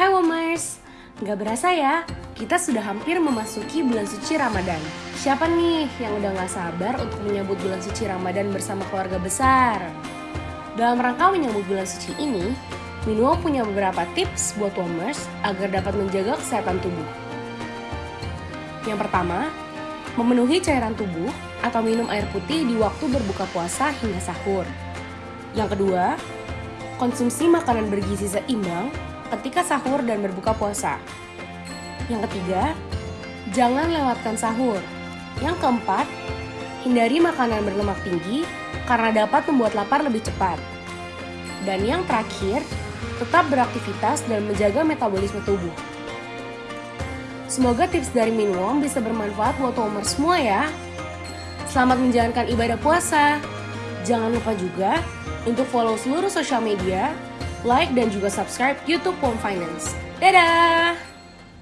Hai Womers, nggak berasa ya, kita sudah hampir memasuki bulan suci Ramadan. Siapa nih yang udah nggak sabar untuk menyambut bulan suci Ramadan bersama keluarga besar? Dalam rangka menyambut bulan suci ini, Minuo punya beberapa tips buat Womers agar dapat menjaga kesehatan tubuh. Yang pertama, memenuhi cairan tubuh atau minum air putih di waktu berbuka puasa hingga sahur. Yang kedua, konsumsi makanan bergizi seimbang ketika sahur dan berbuka puasa. Yang ketiga, jangan lewatkan sahur. Yang keempat, hindari makanan berlemak tinggi karena dapat membuat lapar lebih cepat. Dan yang terakhir, tetap beraktivitas dan menjaga metabolisme tubuh. Semoga tips dari Minwom bisa bermanfaat buat Homer semua ya. Selamat menjalankan ibadah puasa. Jangan lupa juga untuk follow seluruh sosial media, like dan juga subscribe YouTube Home Finance. Dadah!